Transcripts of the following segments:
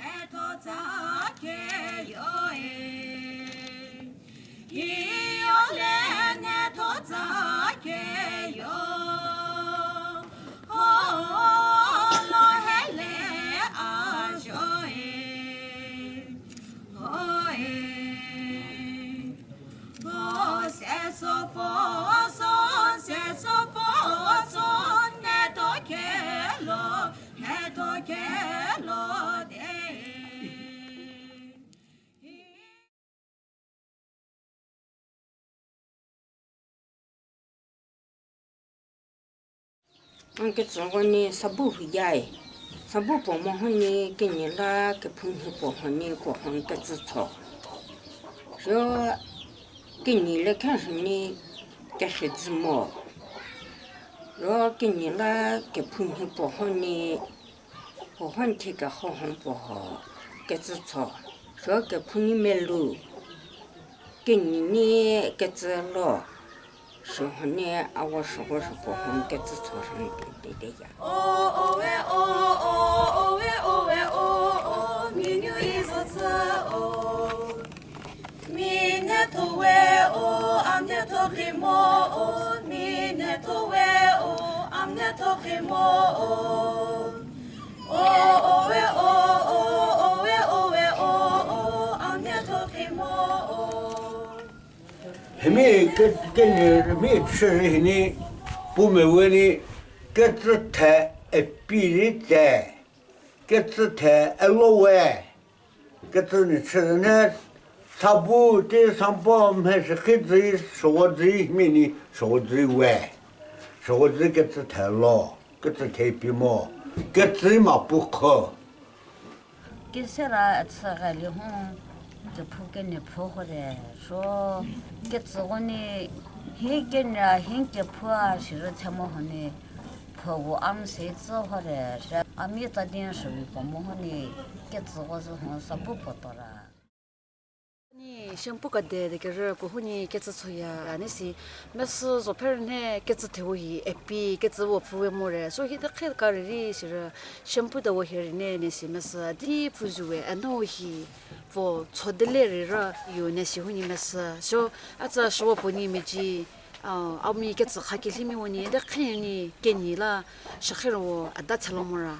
etotake. 我个侄女呢，上班回家哎，上班忙忙乎乎，你跟你拉给朋友帮帮你，帮帮你个子炒。说给你来看什么？给孩子买。说给你拉给朋友帮帮你，帮帮贴个好汉不好？个子炒说给朋友买路，给你个子老。说好呢啊我说过说过我们子出场上面对呀哦哦喂哦哦哦喂哦喂哦哦明年一起走哦明年头喂哦年头哦明年头喂哦年头哦还没跟跟你没吃人呢，不没问你，各自台一比例在，各自台一老外，各自你吃的呢，差不多上班还是孩子说子没呢，说子外，说子各自太老，各自太皮毛，各自嘛 저 포견이 포호래 저 개츠고니 헤겐라 행게 포아 싫어 참어하니 포고 암세 저호래 아미타딘 소위 고모하니 개츠고서 혼사 부포더라. 니 샴푸가 데데 게르 고훈이 깨츠 소야 아니시 메스 소페르네 깨츠 테오히 에피 깨츠 워 푸웨모레 소히데 켑카리 시르 샴푸다 워헤르네 니시 메스 디 푸즈웨 아노히 포 초델레르라 요네시 훈이 메스 쇼 아차 쇼 보니 메지 아미 깨츠 하킬히미 오니 데 켑니 겐니라 샤히로 아다 찰로모라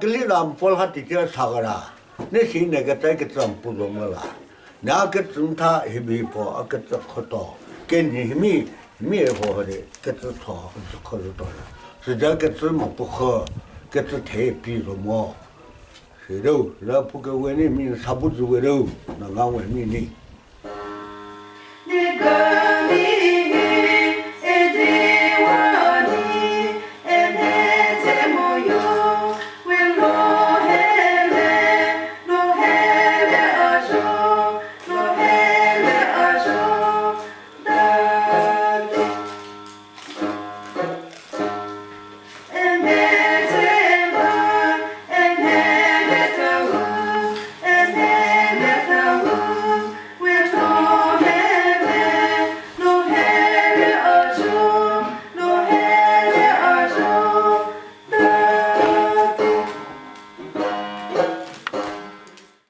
글리람 폴하티 티라 사가라 Na 那个哪个种不 ta ka 个种它还没 pa 个种好多？跟里面 na ka tsang ta hebi he pa a ka tsang ka 外面棉差不多 he mi 外面呢？那个